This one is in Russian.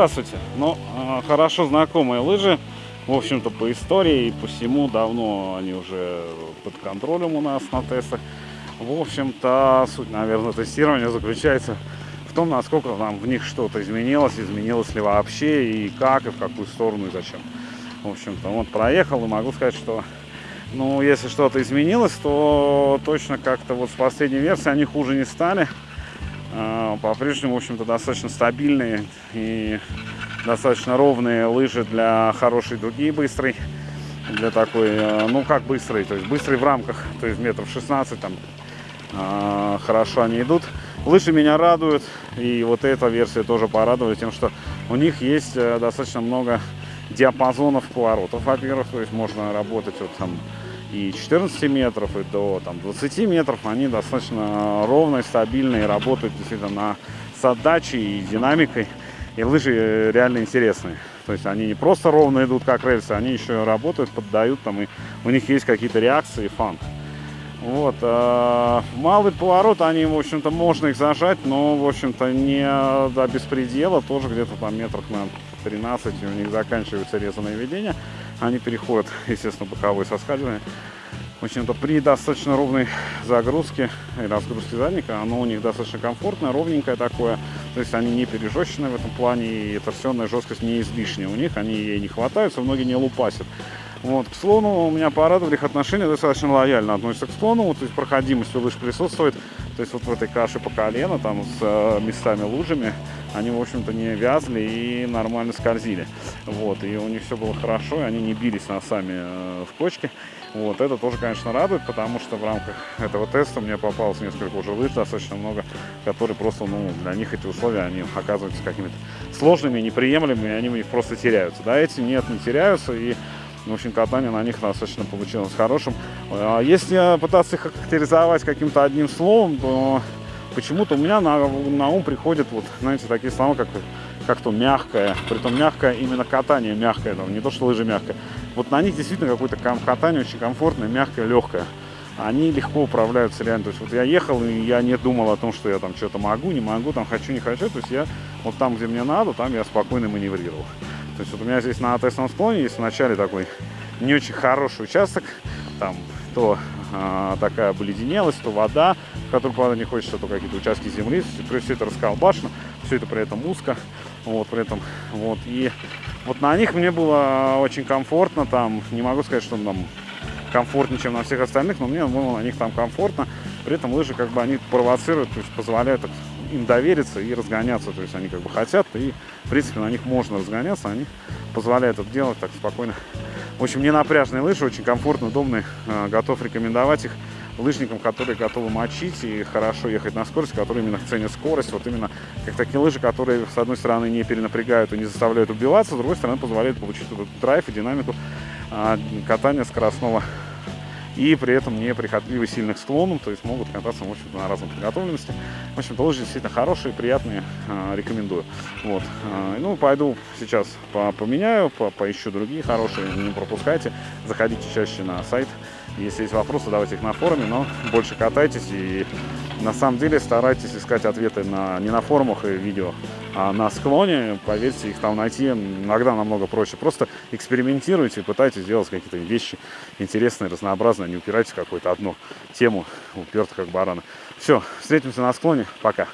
Здравствуйте. Ну, э, хорошо знакомые лыжи. В общем-то, по истории и по всему давно они уже под контролем у нас на тестах. В общем-то, суть, наверное, тестирования заключается в том, насколько там в них что-то изменилось, изменилось ли вообще, и как, и в какую сторону, и зачем. В общем-то, вот проехал, и могу сказать, что, ну, если что-то изменилось, то точно как-то вот с последней версии они хуже не стали. А, по-прежнему, в общем-то, достаточно стабильные и достаточно ровные лыжи для хорошей дуги быстрой. Для такой, э, ну как быстрый, то есть быстрый в рамках, то есть метров 16 там а, хорошо они идут. Лыжи меня радуют, и вот эта версия тоже порадовала тем, что у них есть э, достаточно много диапазонов поворотов, во-первых, то есть можно работать вот там и 14 метров, и до там, 20 метров, они достаточно ровные, стабильные, работают действительно на, с отдачей и динамикой. И лыжи реально интересные. То есть они не просто ровно идут, как рельсы, они еще работают, поддают там, и у них есть какие-то реакции фан. Вот. Э, малый поворот, они, в общем-то, можно их зажать, но, в общем-то, не до беспредела. Тоже где-то там метрах на 13 у них заканчивается резанное ведение. Они переходят, естественно, боковое соскальзывание. В общем-то, при достаточно ровной загрузке и разгрузке задника, оно у них достаточно комфортное, ровненькое такое. То есть они не пережестченные в этом плане, и торсионная жесткость не излишняя у них, они ей не хватаются, многие не лупасят. Вот, к слону у меня порадовали их отношения, достаточно лояльно относятся к слону, то есть проходимость у лыж присутствует. То есть вот в этой каше по колено, там с э, местами лужами, они, в общем-то, не вязли и нормально скользили. Вот, и у них все было хорошо, и они не бились носами э, в кочке. Вот, это тоже, конечно, радует, потому что в рамках этого теста мне попалось несколько уже лыж, достаточно много, которые просто, ну, для них эти условия, они оказываются какими-то сложными, неприемлемыми, они у них просто теряются. Да, эти нет, не теряются, и в общем, катание на них достаточно получилось хорошим. А если пытаться их характеризовать каким-то одним словом, то почему-то у меня на, на ум приходят вот, знаете, такие слова, как как-то мягкое, притом мягкое, именно катание мягкое, там, не то, что лыжи мягкое. Вот на них действительно какое-то катание очень комфортное, мягкое, легкое. Они легко управляются реально. То есть вот я ехал, и я не думал о том, что я там что-то могу, не могу, там хочу, не хочу. То есть я вот там, где мне надо, там я спокойно маневрировал. То есть вот у меня здесь на тестовом склоне есть вначале такой не очень хороший участок, там то а, такая обледенелость, то вода, в которую правда не хочется, то какие-то участки земли, то есть все это расколбашено, все это при этом узко, вот, при этом, вот, и вот на них мне было очень комфортно, там, не могу сказать, что там комфортнее, чем на всех остальных, но мне было на них там комфортно, при этом лыжи как бы они провоцируют, то есть позволяют им довериться и разгоняться. То есть они как бы хотят, и в принципе на них можно разгоняться, они позволяют это делать так спокойно. В общем, не напряжные лыжи, очень комфортно, удобные. А, готов рекомендовать их лыжникам, которые готовы мочить и хорошо ехать на скорость, которые именно ценят скорость. Вот именно как такие лыжи, которые, с одной стороны, не перенапрягают и не заставляют убиваться, с другой стороны, позволяют получить этот драйв и динамику а, катания скоростного и при этом не прихотливы сильных склонов, то есть могут кататься, в общем-то, на разной подготовленности. В общем-то, лыжи действительно хорошие, приятные, э, рекомендую. Вот. Э, ну, пойду сейчас по поменяю, по поищу другие хорошие, не пропускайте. Заходите чаще на сайт. Если есть вопросы, давайте их на форуме, но больше катайтесь и на самом деле старайтесь искать ответы на, не на форумах и видео, а на склоне. Поверьте, их там найти иногда намного проще. Просто экспериментируйте, пытайтесь делать какие-то вещи интересные, разнообразные. Не упирайтесь в какую-то одну тему, уперто как бараны. Все, встретимся на склоне. Пока.